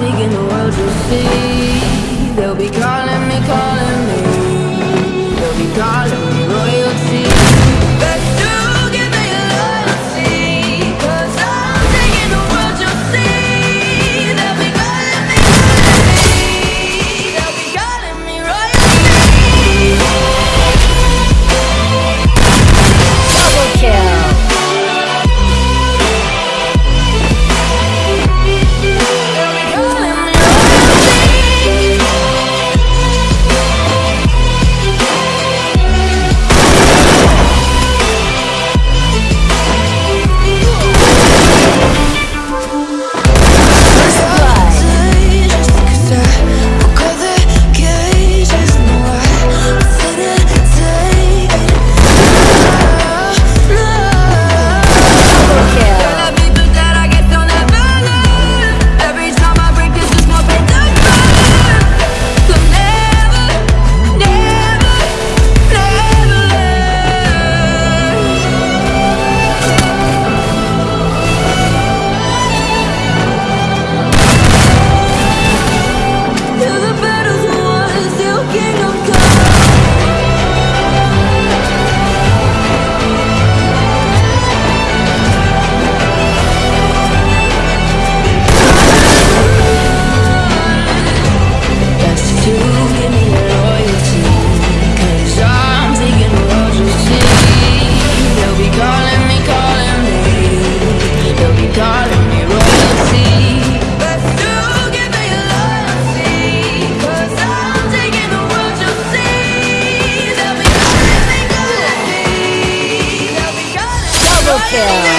In the world will see. They'll be calling me, calling kill.